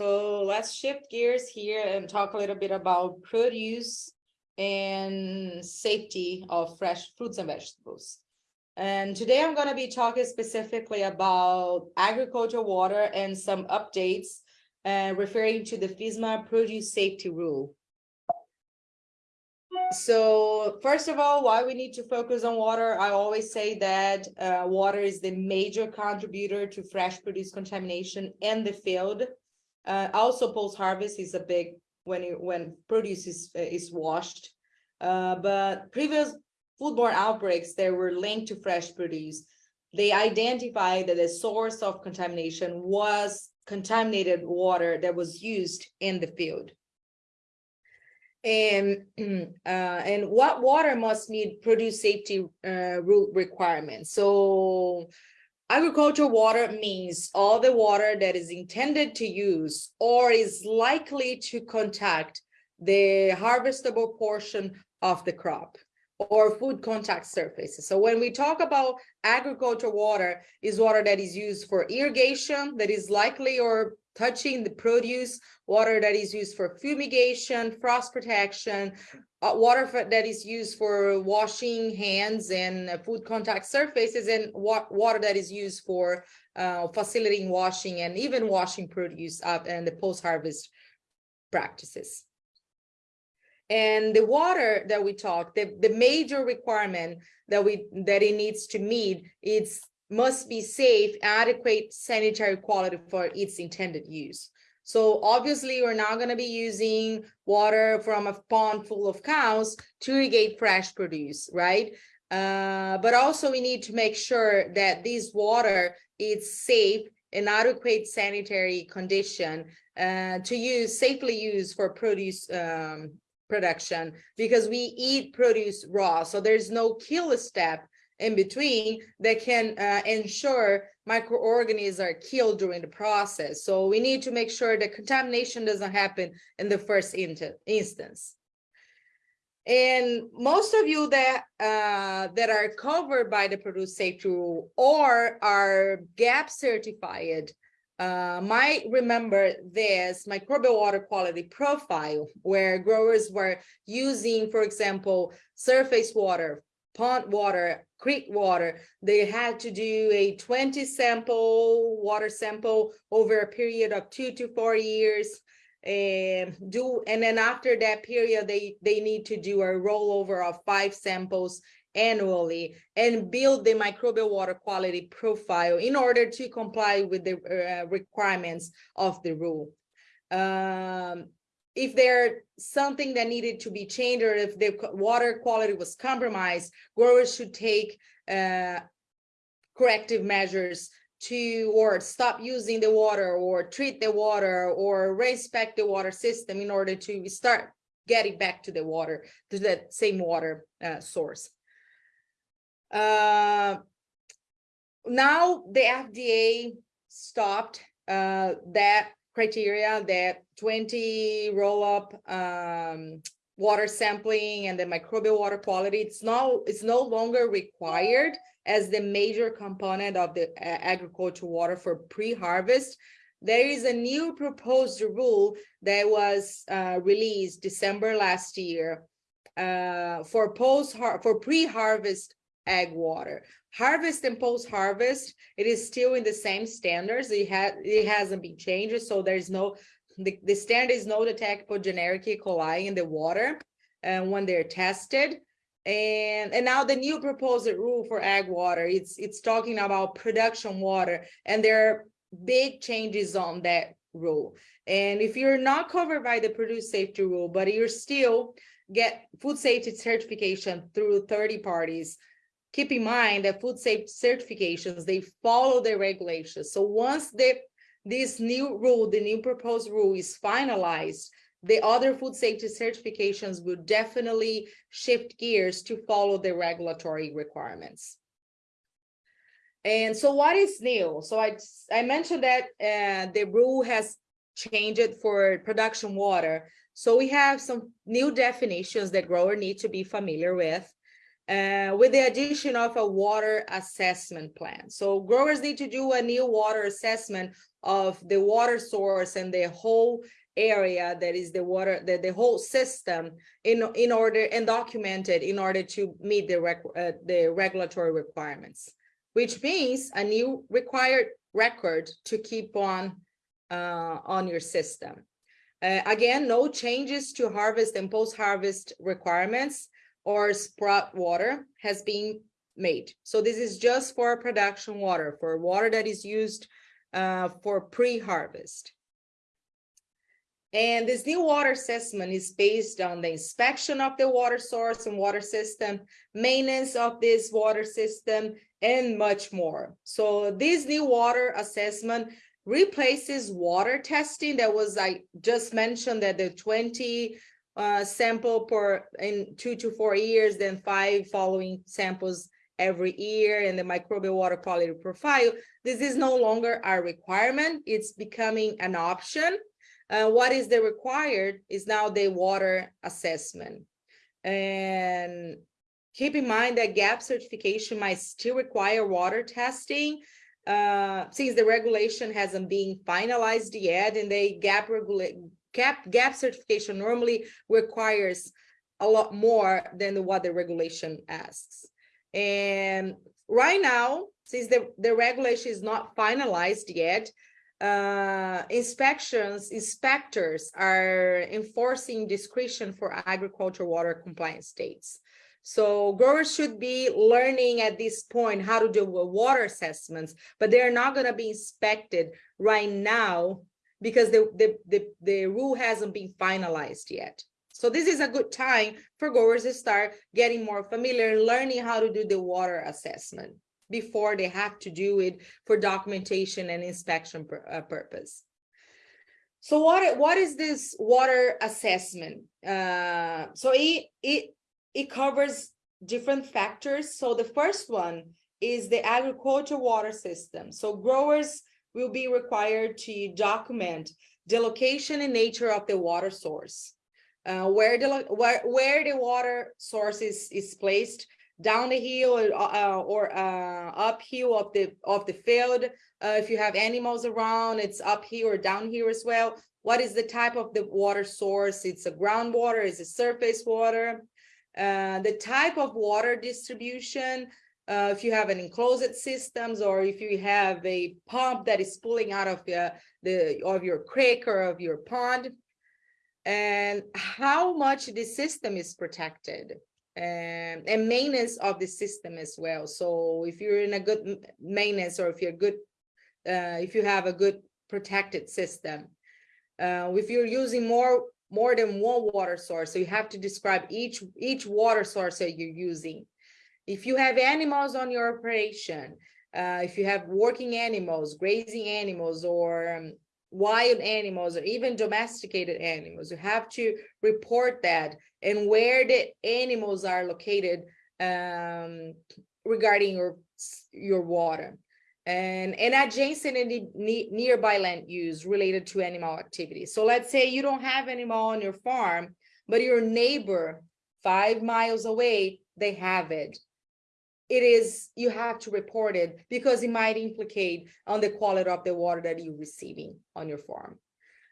let's shift gears here and talk a little bit about produce and safety of fresh fruits and vegetables. And today I'm going to be talking specifically about agricultural water and some updates uh, referring to the FSMA produce safety rule. So first of all, why we need to focus on water, I always say that uh, water is the major contributor to fresh produce contamination in the field. Uh, also post-harvest is a big, when, you, when produce is, is washed. Uh, but previous foodborne outbreaks that were linked to fresh produce, they identified that the source of contamination was contaminated water that was used in the field. And, uh, and what water must meet produce safety uh, rule requirements. So agricultural water means all the water that is intended to use or is likely to contact the harvestable portion of the crop or food contact surfaces. So when we talk about agricultural water is water that is used for irrigation that is likely or touching the produce, water that is used for fumigation, frost protection, uh, water that is used for washing hands and uh, food contact surfaces, and wa water that is used for uh, facilitating washing and even washing produce up and the post-harvest practices. And the water that we talk, the, the major requirement that we that it needs to meet, it's must be safe, adequate sanitary quality for its intended use. So obviously we're not going to be using water from a pond full of cows to irrigate fresh produce, right? Uh, but also we need to make sure that this water is safe and adequate sanitary condition uh, to use, safely use for produce um, production because we eat produce raw. So there's no kill step in between that can uh, ensure microorganisms are killed during the process. So we need to make sure that contamination doesn't happen in the first instance. And most of you that uh, that are covered by the produce safety rule or are GAP certified uh, might remember this microbial water quality profile where growers were using, for example, surface water, pond water, creek water, they had to do a 20 sample water sample over a period of two to four years. And do and then after that period they they need to do a rollover of five samples annually and build the microbial water quality profile in order to comply with the uh, requirements of the rule. Um, if there's something that needed to be changed or if the water quality was compromised, growers should take uh, corrective measures to or stop using the water or treat the water or respect the water system in order to start getting back to the water, to that same water uh, source. Uh, now the FDA stopped uh, that criteria that 20 roll-up um, water sampling and the microbial water quality, it's no, it's no longer required as the major component of the agricultural water for pre-harvest. There is a new proposed rule that was uh, released December last year uh, for post for pre-harvest ag water. Harvest and post harvest it is still in the same standards. It has it hasn't been changed so there's no the, the standard is no detectable generic E. coli in the water and uh, when they're tested. And and now the new proposed rule for ag water it's it's talking about production water and there are big changes on that rule. And if you're not covered by the produce safety rule but you're still get food safety certification through 30 parties keep in mind that food safety certifications, they follow the regulations. So once the, this new rule, the new proposed rule is finalized, the other food safety certifications will definitely shift gears to follow the regulatory requirements. And so what is new? So I, I mentioned that uh, the rule has changed for production water. So we have some new definitions that grower need to be familiar with uh, with the addition of a water assessment plan. So growers need to do a new water assessment of the water source and the whole area that is the water, the, the whole system in, in order and documented in order to meet the rec, uh, the regulatory requirements, which means a new required record to keep on uh, on your system. Uh, again, no changes to harvest and post-harvest requirements or sprout water has been made. So this is just for production water, for water that is used uh, for pre-harvest. And this new water assessment is based on the inspection of the water source and water system, maintenance of this water system, and much more. So this new water assessment replaces water testing that was I just mentioned that the 20 sample per in two to four years, then five following samples every year and the microbial water quality profile. This is no longer a requirement. It's becoming an option. Uh, what is the required is now the water assessment. And keep in mind that GAP certification might still require water testing uh, since the regulation hasn't been finalized yet and the GAP regulate GAP, GAP certification normally requires a lot more than what the regulation asks. And right now, since the, the regulation is not finalized yet, uh, inspections, inspectors are enforcing discretion for agriculture water compliance states. So growers should be learning at this point how to do water assessments, but they're not going to be inspected right now because the, the, the, the rule hasn't been finalized yet. So this is a good time for growers to start getting more familiar learning how to do the water assessment before they have to do it for documentation and inspection pur uh, purpose. So what, what is this water assessment? Uh, so it, it it covers different factors. So the first one is the agricultural water system. So growers will be required to document the location and nature of the water source, uh, where the where, where the water source is, is placed down the hill or, uh, or uh, uphill of the of the field. Uh, if you have animals around, it's up here or down here as well. What is the type of the water source? It's a groundwater, is it surface water? Uh, the type of water distribution, uh, if you have an enclosed systems or if you have a pump that is pulling out of the, the of your creek or of your pond, and how much the system is protected and, and maintenance of the system as well. So if you're in a good maintenance or if you're good, uh, if you have a good protected system, uh, if you're using more more than one water source. So you have to describe each, each water source that you're using. If you have animals on your operation, uh, if you have working animals, grazing animals, or um, wild animals, or even domesticated animals, you have to report that and where the animals are located um, regarding your, your water and, and adjacent and nearby land use related to animal activity. So let's say you don't have animal on your farm, but your neighbor five miles away, they have it. It is, you have to report it because it might implicate on the quality of the water that you're receiving on your farm.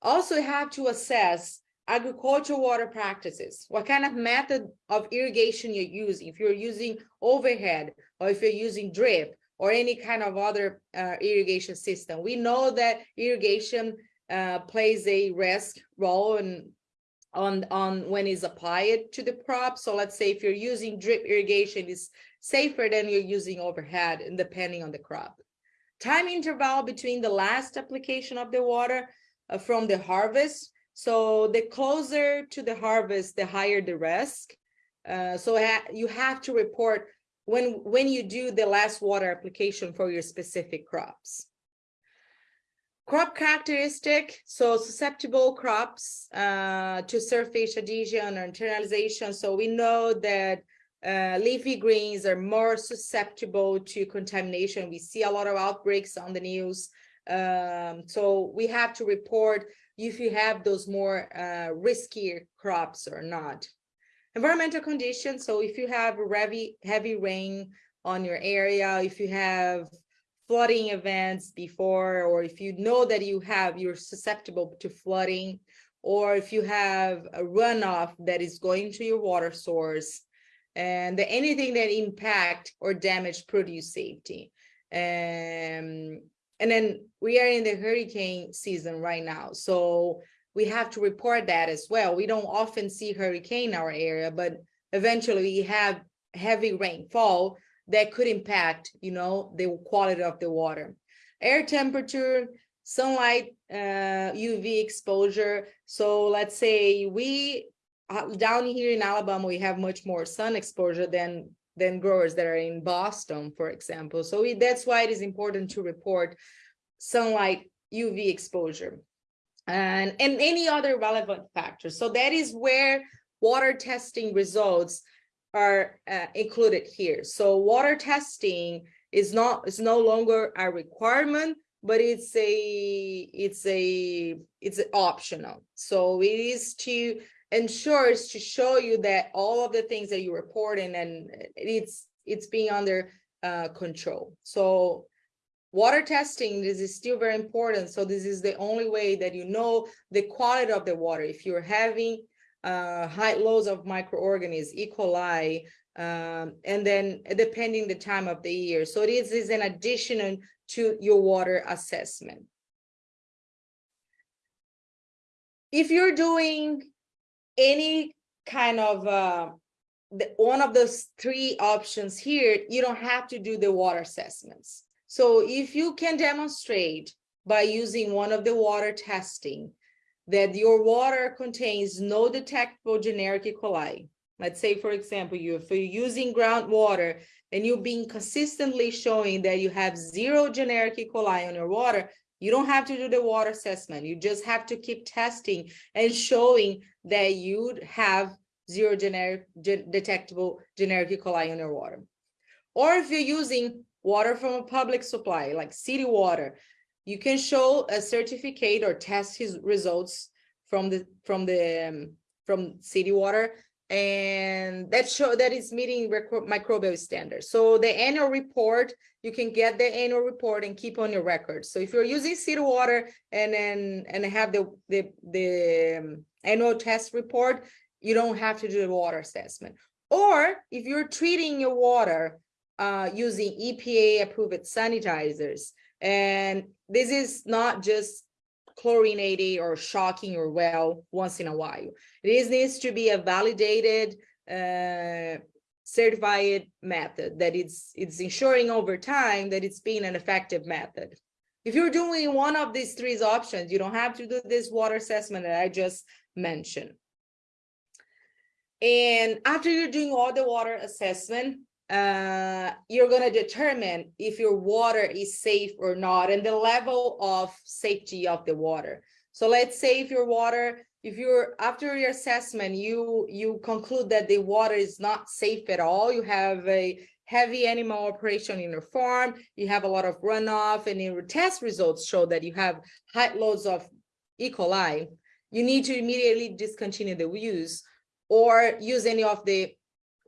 Also you have to assess agricultural water practices. What kind of method of irrigation you're using? If you're using overhead or if you're using drip or any kind of other uh, irrigation system. We know that irrigation uh, plays a risk role in, on, on when it's applied to the crop. So let's say if you're using drip irrigation, it's safer than you're using overhead and depending on the crop. Time interval between the last application of the water uh, from the harvest. So the closer to the harvest, the higher the risk. Uh, so ha you have to report when, when you do the last water application for your specific crops. Crop characteristic, so susceptible crops uh, to surface adhesion or internalization. So we know that uh, leafy greens are more susceptible to contamination. We see a lot of outbreaks on the news. Um, so we have to report if you have those more uh, riskier crops or not. Environmental conditions, so if you have heavy, heavy rain on your area, if you have flooding events before, or if you know that you have, you're susceptible to flooding, or if you have a runoff that is going to your water source, and anything that impact or damage produce safety. Um, and then we are in the hurricane season right now, so we have to report that as well. We don't often see hurricane in our area, but eventually we have heavy rainfall that could impact, you know, the quality of the water. Air temperature, sunlight, uh, UV exposure. So let's say we down here in Alabama, we have much more sun exposure than than growers that are in Boston, for example. So we, that's why it is important to report sunlight UV exposure and, and any other relevant factors. So that is where water testing results are uh, included here. So water testing is not is no longer a requirement, but it's a it's a it's optional. So it is to ensures to show you that all of the things that you report and it's it's being under uh, control. So water testing, this is still very important. So this is the only way that you know the quality of the water. If you're having uh, high loads of microorganisms, E. coli, um, and then depending the time of the year. So this is an addition to your water assessment. If you're doing any kind of uh, the, one of those three options here, you don't have to do the water assessments. So if you can demonstrate by using one of the water testing that your water contains no detectable generic E. coli, let's say, for example, you if you're using groundwater and you've been consistently showing that you have zero generic E. coli on your water, you don't have to do the water assessment. You just have to keep testing and showing that you have zero generic gen detectable generic E. coli in your water. Or if you're using water from a public supply, like city water, you can show a certificate or test his results from the from the um, from city water and that show that is meeting microbial standards. So the annual report, you can get the annual report and keep on your record. So if you're using city water and then and have the the the um, annual test report, you don't have to do the water assessment. Or if you're treating your water uh, using EPA approved sanitizers, and this is not just chlorinated or shocking your well once in a while. This needs to be a validated, uh, certified method that it's, it's ensuring over time that it's being an effective method. If you're doing one of these three options, you don't have to do this water assessment that I just mentioned. And after you're doing all the water assessment, uh, you're going to determine if your water is safe or not and the level of safety of the water. So let's say if your water, if you're after your assessment, you you conclude that the water is not safe at all, you have a heavy animal operation in your farm, you have a lot of runoff and your test results show that you have high loads of E. coli, you need to immediately discontinue the use or use any of the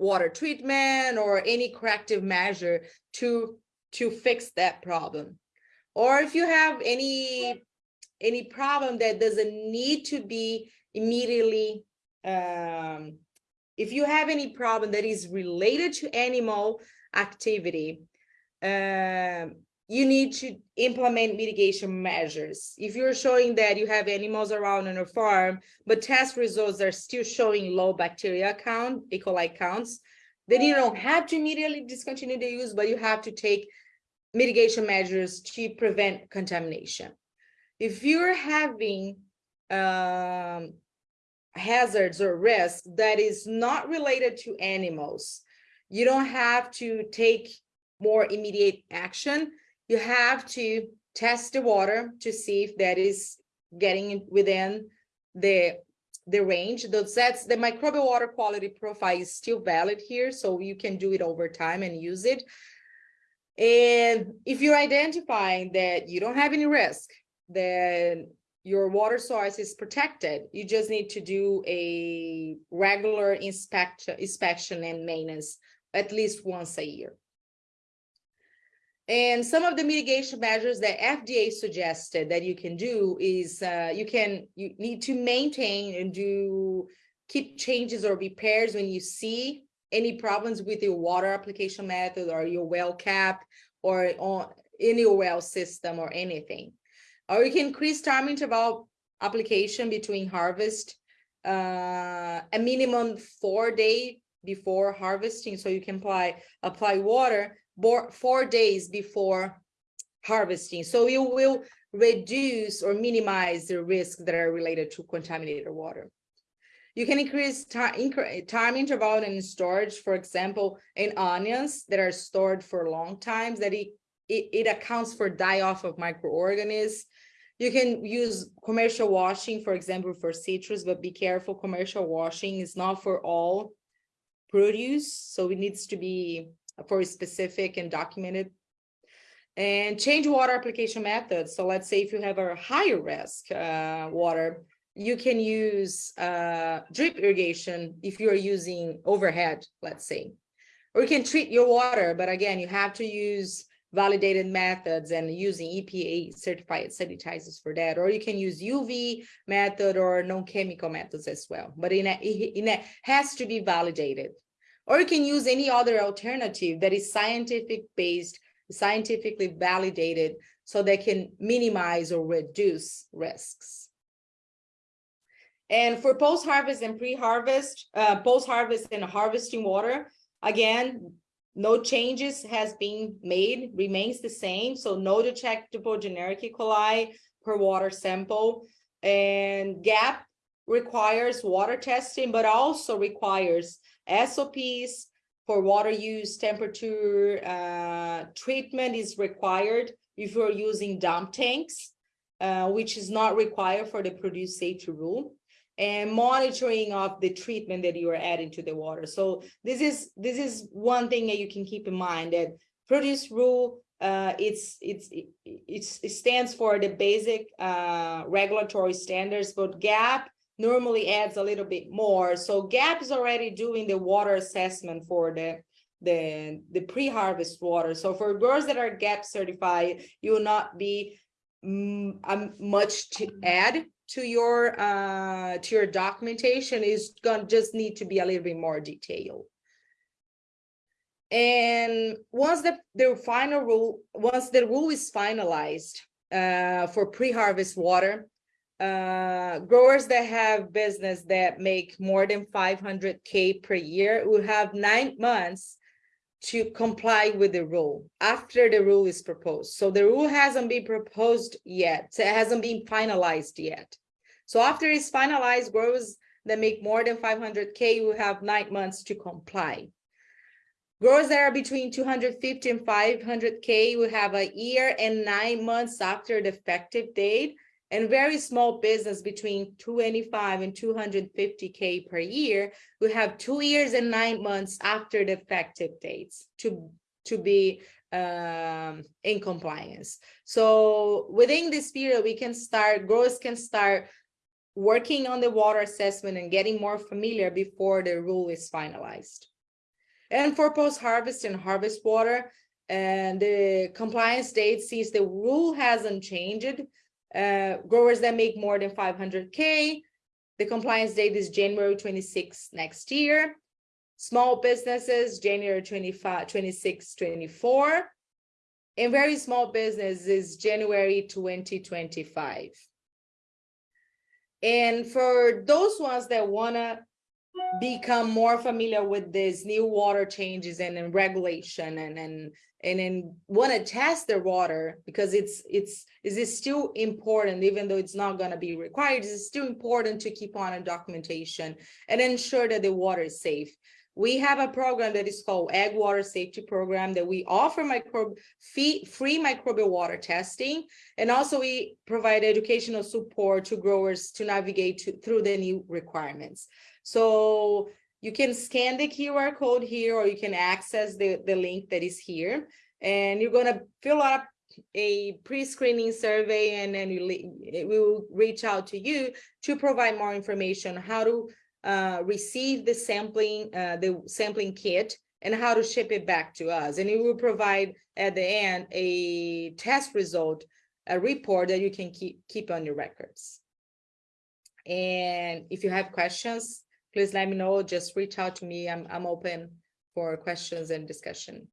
water treatment or any corrective measure to to fix that problem. Or if you have any any problem that doesn't need to be immediately um, if you have any problem that is related to animal activity um, you need to implement mitigation measures. If you're showing that you have animals around on your farm, but test results are still showing low bacteria count, E. coli counts, then you don't have to immediately discontinue the use, but you have to take mitigation measures to prevent contamination. If you're having um, hazards or risks that is not related to animals, you don't have to take more immediate action you have to test the water to see if that is getting within the the range. That's the microbial water quality profile is still valid here so you can do it over time and use it. And if you're identifying that you don't have any risk then your water source is protected. You just need to do a regular inspection inspection and maintenance at least once a year And some of the mitigation measures that FDA suggested that you can do is uh, you can you need to maintain and do keep changes or repairs when you see any problems with your water application method or your well cap or on any well system or anything. Or you can increase time interval application between harvest uh, a minimum four day before harvesting so you can apply apply water four days before harvesting. So you will reduce or minimize the risks that are related to contaminated water. You can increase time, interval in storage, for example, in onions that are stored for long times that it, it, it accounts for die-off of microorganisms. You can use commercial washing, for example, for citrus, but be careful, commercial washing is not for all produce, so it needs to be for specific and documented. And change water application methods. So let's say if you have a higher risk uh, water, you can use uh, drip irrigation if you're using overhead, let's say. Or you can treat your water, but again, you have to use validated methods and using EPA certified sanitizers for that, or you can use UV method or non-chemical methods as well, but in a, in a has to be validated. Or you can use any other alternative that is scientific based, scientifically validated, so they can minimize or reduce risks. And for post-harvest and pre-harvest, uh, post-harvest and harvesting water, again, no changes has been made, remains the same. So no detectable generic E. coli per water sample. And GAP requires water testing, but also requires SOPs for water use, temperature, uh, treatment is required if you're using dump tanks, uh, which is not required for the produce safety rule and monitoring of the treatment that you are adding to the water. So this is this is one thing that you can keep in mind that produce rule uh, it's it's it's it stands for the basic uh, regulatory standards, but GAP normally adds a little bit more. So GAP is already doing the water assessment for the the, the pre-harvest water. So for growers that are GAP certified, you will not be mm, um, much to add to your uh, to your documentation is going to just need to be a little bit more detailed. And once the, the final rule, once the rule is finalized uh, for pre-harvest water, uh, growers that have business that make more than 500K per year will have nine months to comply with the rule after the rule is proposed. So the rule hasn't been proposed yet. It hasn't been finalized yet. So after it's finalized, growers that make more than 500K will have nine months to comply. Growers that are between 250 and 500K will have a year and nine months after the effective date and very small business between 25 and 250K per year will have two years and nine months after the effective dates to, to be um, in compliance. So within this period, we can start, growers can start working on the water assessment and getting more familiar before the rule is finalized. And for post-harvest and harvest water, and the compliance date, since the rule hasn't changed, uh, growers that make more than 500K, the compliance date is January 26 next year. Small businesses, January 25, 26, 24. And very small business is January 2025. And for those ones that want to become more familiar with this new water changes and, and regulation and and and then want to test their water because it's it's is it still important even though it's not going to be required it's still important to keep on a documentation and ensure that the water is safe we have a program that is called ag Water Safety Program that we offer microbe free, free microbial water testing. And also we provide educational support to growers to navigate to, through the new requirements. So you can scan the QR code here or you can access the, the link that is here. And you're going to fill up a pre-screening survey and then we will reach out to you to provide more information how to uh, receive the sampling, uh, the sampling kit and how to ship it back to us. And it will provide at the end a test result, a report that you can keep, keep on your records. And if you have questions, please let me know. Just reach out to me. I'm, I'm open for questions and discussion.